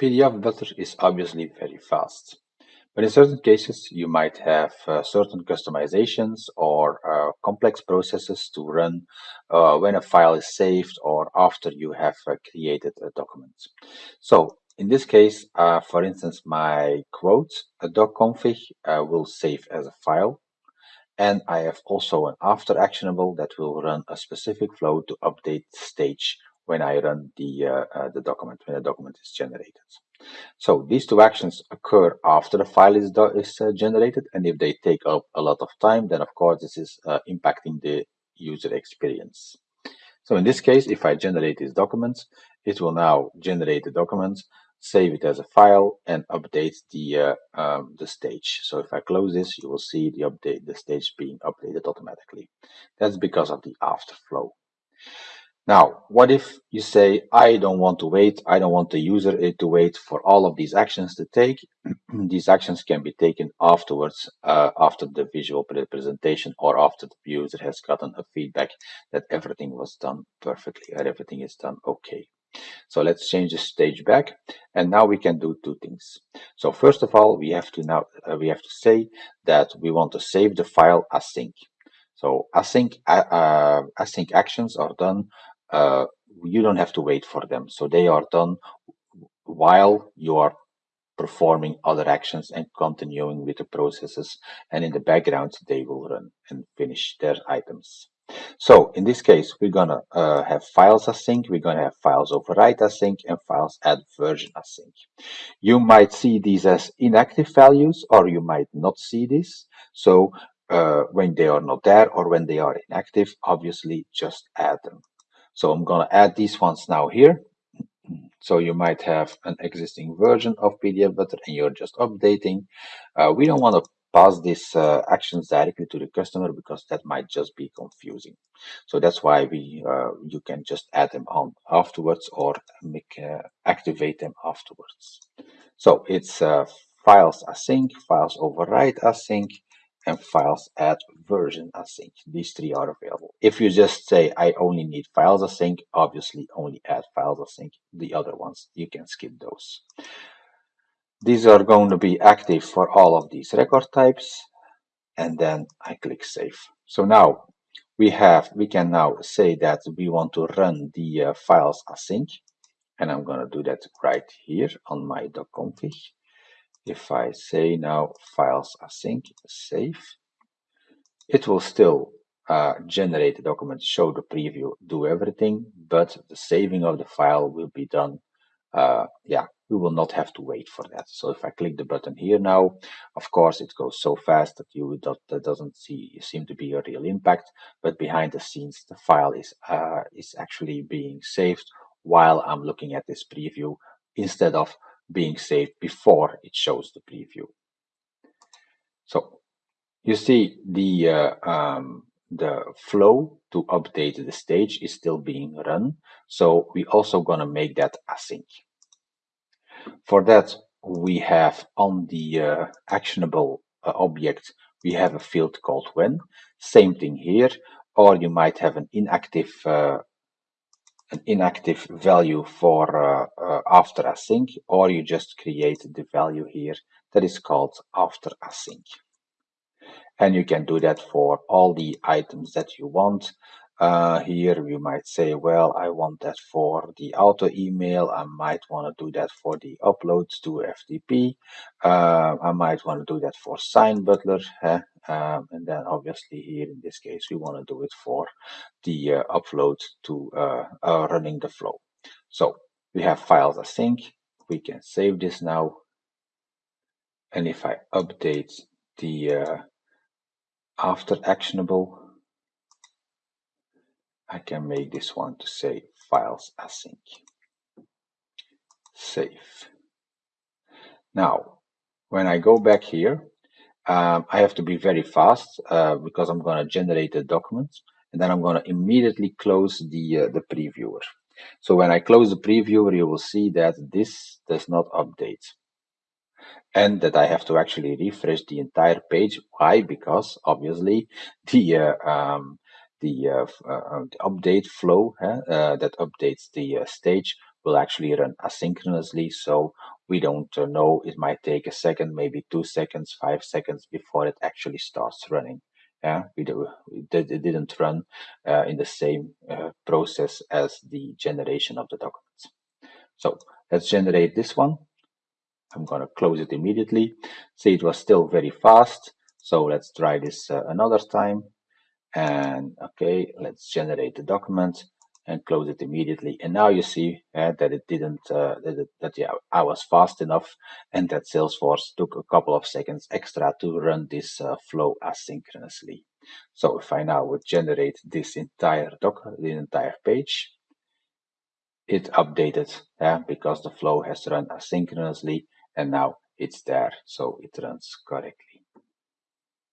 PDF Butler is obviously very fast. But in certain cases, you might have uh, certain customizations or uh, complex processes to run uh, when a file is saved or after you have uh, created a document. So in this case, uh, for instance, my quote, a docconfig, uh, will save as a file. And I have also an after actionable that will run a specific flow to update stage when I run the, uh, uh, the document, when the document is generated. So these two actions occur after the file is, is uh, generated. And if they take up a lot of time, then of course this is uh, impacting the user experience. So in this case, if I generate these documents, it will now generate the documents, save it as a file, and update the uh, um, the stage. So if I close this, you will see the update, the stage being updated automatically. That's because of the after flow. Now, what if you say, I don't want to wait, I don't want the user to wait for all of these actions to take. these actions can be taken afterwards, uh, after the visual presentation or after the user has gotten a feedback that everything was done perfectly or everything is done okay. So let's change the stage back and now we can do two things. So first of all, we have to now, uh, we have to say that we want to save the file async. So async, uh, uh async actions are done uh, you don't have to wait for them. So they are done while you are performing other actions and continuing with the processes. And in the background, they will run and finish their items. So in this case, we're gonna uh, have files async, we're gonna have files overwrite async, and files add version async. You might see these as inactive values, or you might not see this. So uh, when they are not there or when they are inactive, obviously just add them. So I'm going to add these ones now here. So you might have an existing version of PDF Butler and you're just updating. Uh, we don't want to pass these uh, actions directly to the customer because that might just be confusing. So that's why we uh, you can just add them on afterwards or make uh, activate them afterwards. So it's uh, files async, files overwrite async, and files add version async. These three are available. If you just say, I only need files async, obviously only add files async. The other ones, you can skip those. These are going to be active for all of these record types. And then I click save. So now we have, we can now say that we want to run the uh, files async. And I'm going to do that right here on my docconfig. If I say now files async save, it will still uh, generate the document, show the preview, do everything, but the saving of the file will be done. Uh, yeah, we will not have to wait for that. So if I click the button here now, of course it goes so fast that you that, that doesn't see seem to be a real impact, but behind the scenes the file is uh, is actually being saved while I'm looking at this preview instead of being saved before it shows the preview. So you see the uh, um, the flow to update the stage is still being run. So we also gonna make that async. For that, we have on the uh, actionable uh, object, we have a field called when. Same thing here, or you might have an inactive uh, an inactive value for uh, uh, after async, or you just create the value here that is called after async. And you can do that for all the items that you want. Uh, here you might say, well, I want that for the auto email. I might want to do that for the uploads to FTP. Uh, I might want to do that for Sign Butler. Um, and then obviously here in this case, we want to do it for the uh, upload to uh, uh, running the flow. So we have files async. We can save this now. And if I update the uh, after actionable, I can make this one to say files async. Save. Now, when I go back here, um, I have to be very fast uh, because I'm going to generate a document and then I'm going to immediately close the, uh, the previewer. So when I close the previewer, you will see that this does not update and that I have to actually refresh the entire page. Why? Because obviously the uh, um, the, uh, uh, update flow uh, that updates the uh, stage will actually run asynchronously. So we don't uh, know, it might take a second, maybe two seconds, five seconds before it actually starts running. Yeah, we do, it didn't run uh, in the same uh, process as the generation of the documents. So let's generate this one. I'm going to close it immediately. See, it was still very fast. So let's try this uh, another time. And okay, let's generate the document and close it immediately. And now you see uh, that it didn't, uh, that, that, yeah, I was fast enough and that Salesforce took a couple of seconds extra to run this uh, flow asynchronously. So if I now would generate this entire doc, the entire page, it updated yeah, because the flow has run asynchronously and now it's there so it runs correctly